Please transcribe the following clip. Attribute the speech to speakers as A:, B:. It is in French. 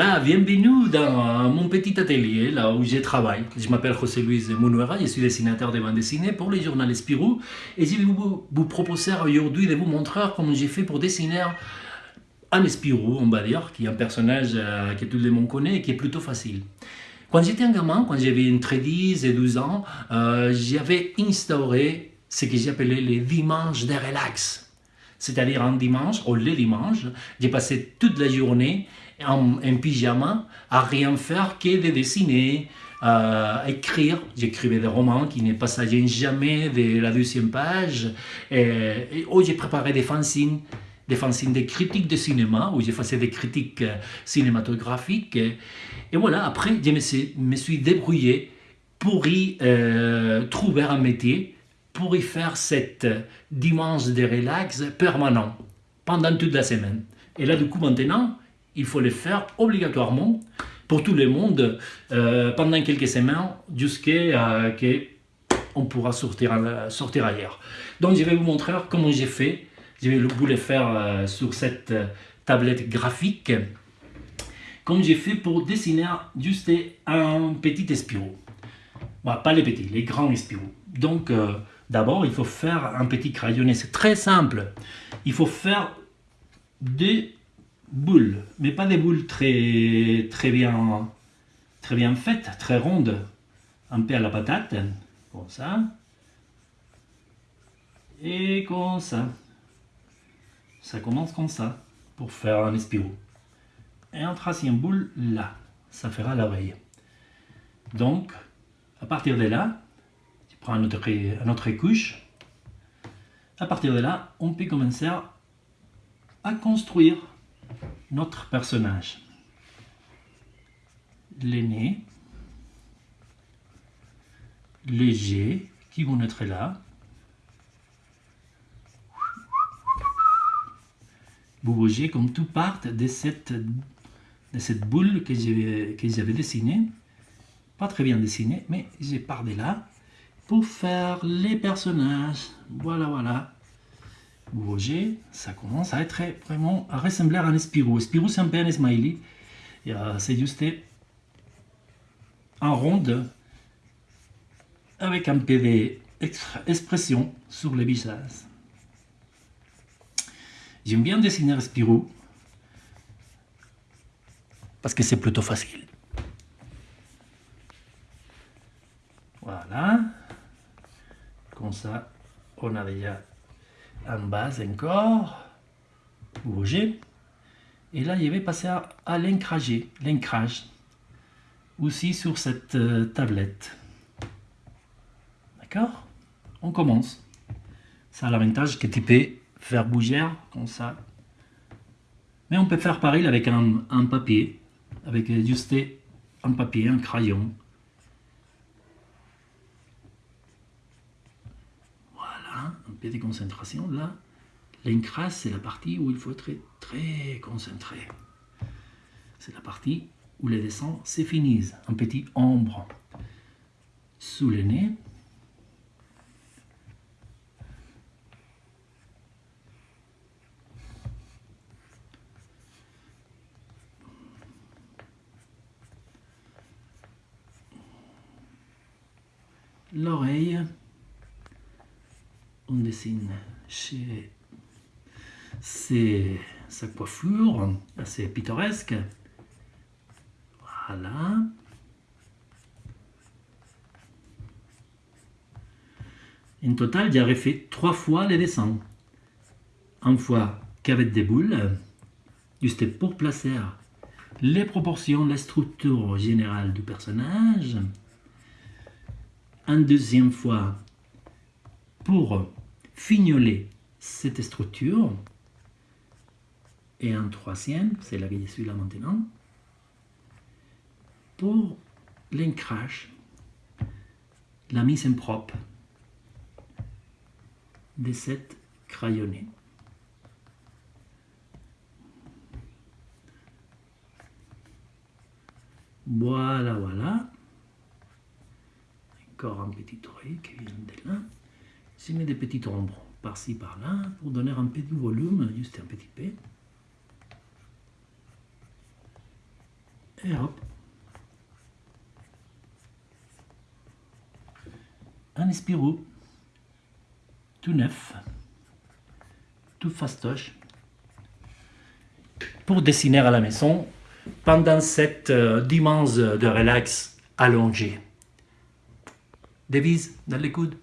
A: Voilà, bienvenue dans mon petit atelier, là où je travaille. Je m'appelle José Luis Munuera, je suis dessinateur de bande dessinée pour les journaux Spirou et je vais vous, vous proposer aujourd'hui de vous montrer comment j'ai fait pour dessiner un Spirou, on va dire, qui est un personnage euh, que tout le monde connaît et qui est plutôt facile. Quand j'étais un gamin, quand j'avais entre 10 et 12 ans, euh, j'avais instauré ce que j'appelais les dimanches de relax. C'est-à-dire un dimanche, ou les dimanches, j'ai passé toute la journée en, pyjama à rien faire que de dessiner, à écrire. J'écrivais des romans qui ne passaient jamais de la deuxième page. Et oh, j'ai préparé des fanzines des fanzines des critiques de cinéma, où j'ai fait des critiques euh, cinématographiques. Et, voilà, après, je me suis, débrouillé pour y euh, trouver un métier, pour y faire cette dimanche de relax permanent, pendant toute la semaine. Et là, du coup, maintenant, il faut le faire obligatoirement pour tout le monde euh, pendant quelques semaines jusqu'à ce qu'on pourra sortir, sortir ailleurs. Donc je vais vous montrer comment j'ai fait je vais vous le faire euh, sur cette euh, tablette graphique, comme j'ai fait pour dessiner juste un petit espirou. pas les petits, les grands espirous. Donc, euh, d'abord, il faut faire un petit crayonné. C'est très simple. Il faut faire des boules, mais pas des boules très, bien faites, très rondes, un peu à la patate, comme ça, et comme ça. Ça commence comme ça, pour faire un espirou. Et on trace une boule là, ça fera l'oreille. Donc, à partir de là, tu prends un autre, couche. À partir de là, on peut commencer à construire notre personnage. Les nez, les qui vont être là, vous voyez comme tout part de cette, de cette boule que j'avais dessinée. Pas très bien dessinée, mais j'ai part de là pour faire les personnages. Voilà, voilà. Vous voyez, ça commence à être vraiment à ressembler à un Spirou. Spirou, c'est un peu un smiley. C'est juste un rond avec un peu d'expression sur les visages. J'aime bien dessiner Spirou parce que c'est plutôt facile. Voilà. Comme ça, on a déjà en base encore. Voyez Et là, je vais passer à, à l'ancrage. Aussi sur cette euh, tablette. D'accord? On commence. Ça l'avantage que tu peux faire bouger comme ça. Mais on peut faire pareil avec un, papier, avec juste un papier, un crayon. Peu de concentration là. L'encrasse, c'est la partie où il faut être très concentré. C'est la partie où les dessins se finissent. Un petit ombre sous le nez. l'oreille. On dessine chez sa coiffure assez pittoresque. Voilà. En total, j'aurais fait trois fois les dessins. Une fois qu'avec des boules, juste pour placer les proportions, la structure générale du personnage, une deuxième fois pour fignoler cette structure et un troisième, c'est la que je suis là maintenant, pour l'ancrage, la mise en propre de cette crayonnée. Voilà, voilà encore un petit oreille qui vient de là. Je mets des petites ombres par-ci par-là pour donner un de volume, juste un petit peu. Et hop. Un Spirou tout neuf, tout fastoche, pour dessiner à la maison pendant cette euh, dimanche de relax allongé. Devise dans les coudes.